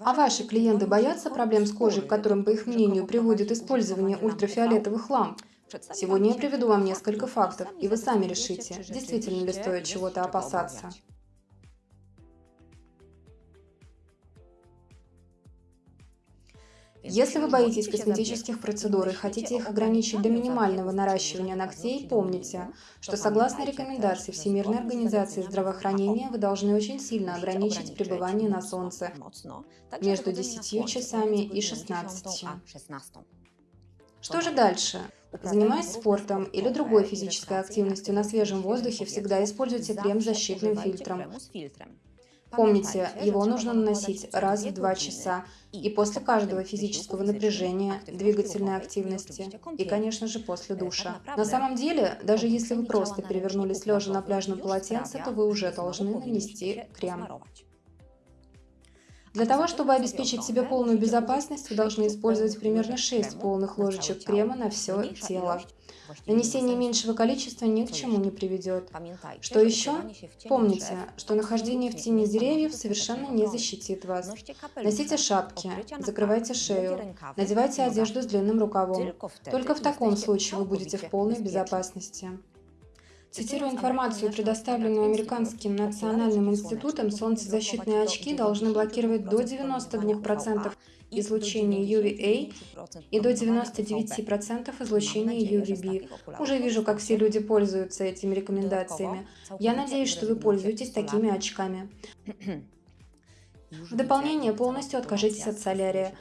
А ваши клиенты боятся проблем с кожей, к которым, по их мнению, приводит использование ультрафиолетовых ламп? Сегодня я приведу вам несколько фактов, и вы сами решите, действительно ли стоит чего-то опасаться. Если вы боитесь косметических процедур и хотите их ограничить до минимального наращивания ногтей, помните, что согласно рекомендации Всемирной организации здравоохранения вы должны очень сильно ограничить пребывание на солнце между 10 часами и 16. Что же дальше? Занимаясь спортом или другой физической активностью на свежем воздухе, всегда используйте крем с защитным фильтром. Помните, его нужно наносить раз в два часа и после каждого физического напряжения, двигательной активности и, конечно же, после душа. На самом деле, даже если вы просто перевернулись лежа на пляжном полотенце, то вы уже должны нанести крем. Для того, чтобы обеспечить себе полную безопасность, вы должны использовать примерно 6 полных ложечек крема на все тело. Нанесение меньшего количества ни к чему не приведет. Что еще? Помните, что нахождение в тени деревьев совершенно не защитит вас. Носите шапки, закрывайте шею, надевайте одежду с длинным рукавом. Только в таком случае вы будете в полной безопасности. Цитирую информацию, предоставленную Американским национальным институтом, солнцезащитные очки должны блокировать до 92% излучения UVA и до 99% излучения UVB. Уже вижу, как все люди пользуются этими рекомендациями. Я надеюсь, что вы пользуетесь такими очками. В дополнение, полностью откажитесь от солярия.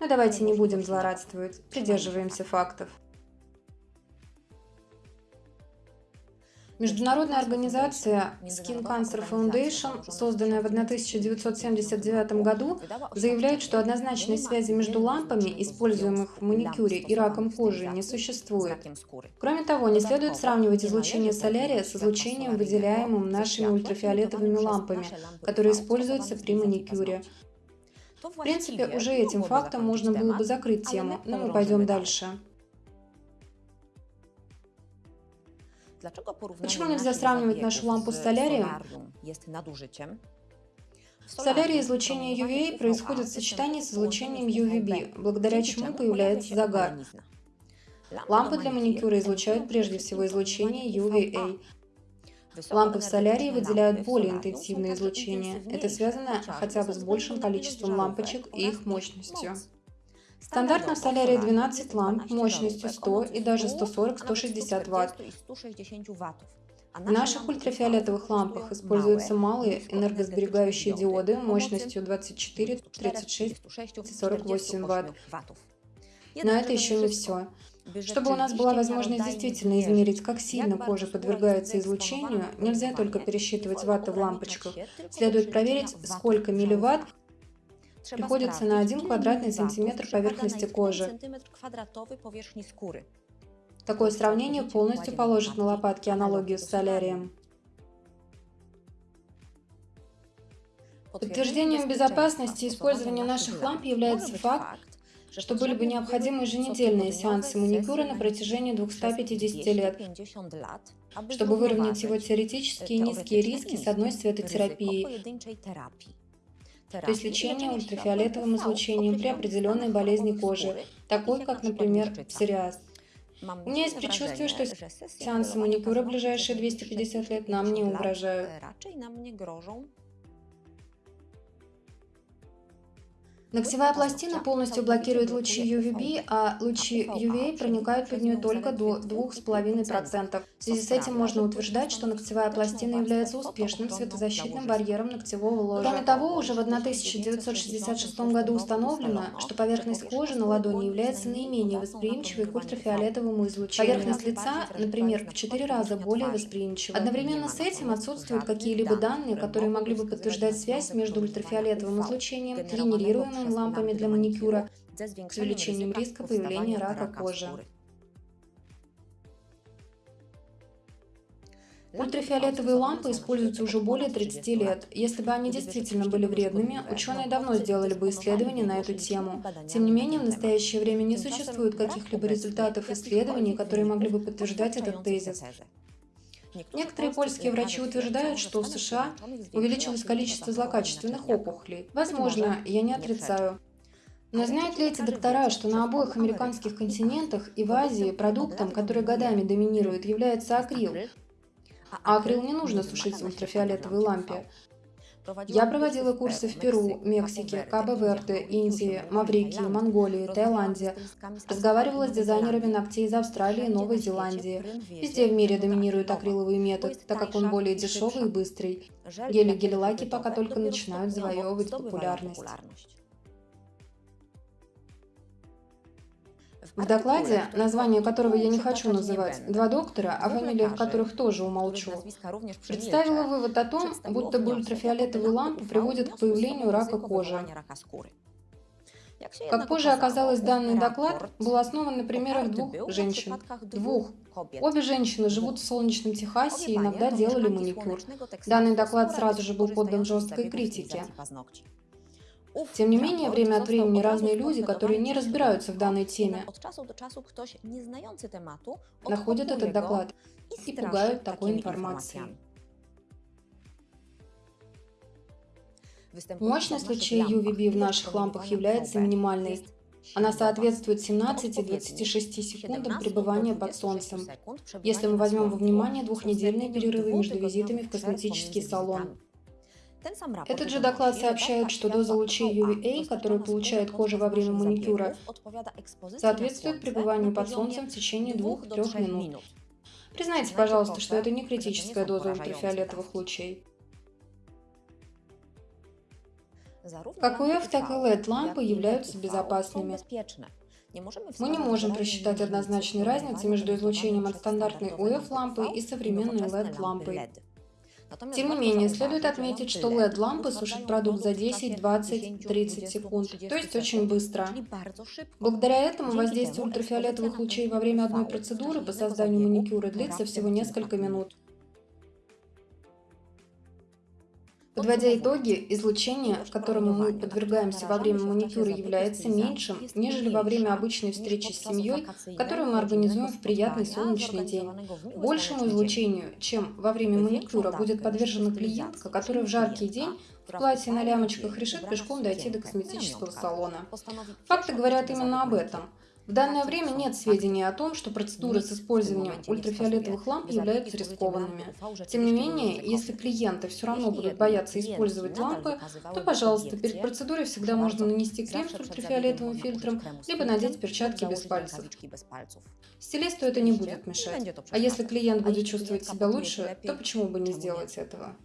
Но давайте не будем злорадствовать, придерживаемся фактов. Международная организация Skin Cancer Foundation, созданная в 1979 году, заявляет, что однозначной связи между лампами, используемых в маникюре, и раком кожи не существует. Кроме того, не следует сравнивать излучение солярия с излучением, выделяемым нашими ультрафиолетовыми лампами, которые используются при маникюре. В принципе, уже этим фактом можно было бы закрыть тему, но мы пойдем дальше. Почему нельзя сравнивать нашу лампу с солярием? В солярии излучение UVA происходит в сочетании с излучением UVB, благодаря чему появляется загар. Лампы для маникюра излучают прежде всего излучение UVA. Лампы в солярии выделяют более интенсивное излучение. Это связано хотя бы с большим количеством лампочек и их мощностью. Стандартно в солярии 12 ламп мощностью 100 и даже 140-160 Вт. В наших ультрафиолетовых лампах используются малые энергосберегающие диоды мощностью 24, 36 и 48 Вт. Но это еще не все. Чтобы у нас была возможность действительно измерить, как сильно кожа подвергается излучению, нельзя только пересчитывать ватты в лампочках. Следует проверить, сколько милливатт приходится на 1 квадратный сантиметр поверхности кожи. Такое сравнение полностью положит на лопатки аналогию с солярием. Подтверждением безопасности использования наших ламп является факт, что были бы необходимы еженедельные сеансы маникюра на протяжении 250 лет, чтобы выровнять его теоретические низкие риски с одной светотерапией то есть лечение ультрафиолетовым излучением при определенной болезни кожи, такой как, например, псориаз. У меня есть предчувствие, что сеансы маникюра в ближайшие 250 лет нам не угрожают. Ногтевая пластина полностью блокирует лучи UVB, а лучи UVA проникают под нее только до 2,5%. В связи с этим можно утверждать, что ногтевая пластина является успешным светозащитным барьером ногтевого ложа. Кроме того, уже в 1966 году установлено, что поверхность кожи на ладони является наименее восприимчивой к ультрафиолетовому излучению. Поверхность лица, например, в 4 раза более восприимчива. Одновременно с этим отсутствуют какие-либо данные, которые могли бы подтверждать связь между ультрафиолетовым излучением, генерируемым используемым лампами для маникюра с увеличением риска появления рака кожи. Ультрафиолетовые лампы используются уже более 30 лет. Если бы они действительно были вредными, ученые давно сделали бы исследования на эту тему. Тем не менее, в настоящее время не существует каких-либо результатов исследований, которые могли бы подтверждать этот тезис. Некоторые польские врачи утверждают, что в США увеличилось количество злокачественных опухолей. Возможно, я не отрицаю. Но знают ли эти доктора, что на обоих американских континентах и в Азии продуктом, который годами доминирует, является акрил? А акрил не нужно сушить в ультрафиолетовой лампе. Я проводила курсы в Перу, Мексике, Кабо-Верде, Индии, Маврикии, Монголии, Таиланде. Разговаривала с дизайнерами ногтей из Австралии и Новой Зеландии. Везде в мире доминирует акриловый метод, так как он более дешевый и быстрый. Гели и гель-лаки пока только начинают завоевывать популярность. В докладе, название которого я не хочу называть, два доктора, о фамилиях которых тоже умолчу, представила вывод о том, будто бы ультрафиолетовые лампы приводят к появлению рака кожи. Как позже оказалось, данный доклад был основан на примерах двух женщин. Двух. Обе женщины живут в солнечном Техасе и иногда делали маникюр. Данный доклад сразу же был поддан жесткой критике. Тем не менее, время от времени разные люди, которые не разбираются в данной теме, находят этот доклад и пугают такой информацией. Мощность лучей UVB в наших лампах является минимальной. Она соответствует 17-26 секундам пребывания под солнцем, если мы возьмем во внимание двухнедельные перерывы между визитами в косметический салон. Этот же доклад сообщает, что доза лучей UVA, которую получает кожа во время маникюра, соответствует пребыванию под солнцем в течение 2-3 минут. Признайте, пожалуйста, что это не критическая доза ультрафиолетовых лучей. Как UF, так и LED-лампы являются безопасными. Мы не можем просчитать однозначной разницы между излучением от стандартной UF-лампы и современной LED-лампой. Тем не менее, следует отметить, что LED-лампы сушат продукт за 10, 20, 30 секунд, то есть очень быстро. Благодаря этому воздействие ультрафиолетовых лучей во время одной процедуры по созданию маникюра длится всего несколько минут. Подводя итоги, излучение, которому мы подвергаемся во время маникюра, является меньшим, нежели во время обычной встречи с семьей, которую мы организуем в приятный солнечный день. Большему излучению, чем во время маникюра, будет подвержена клиентка, которая в жаркий день в платье на лямочках решит пешком дойти до косметического салона. Факты говорят именно об этом. В данное время нет сведений о том, что процедуры с использованием ультрафиолетовых ламп являются рискованными. Тем не менее, если клиенты все равно будут бояться использовать лампы, то, пожалуйста, перед процедурой всегда можно нанести крем с ультрафиолетовым фильтром, либо надеть перчатки без пальцев. Стилисту это не будет мешать. А если клиент будет чувствовать себя лучше, то почему бы не сделать этого?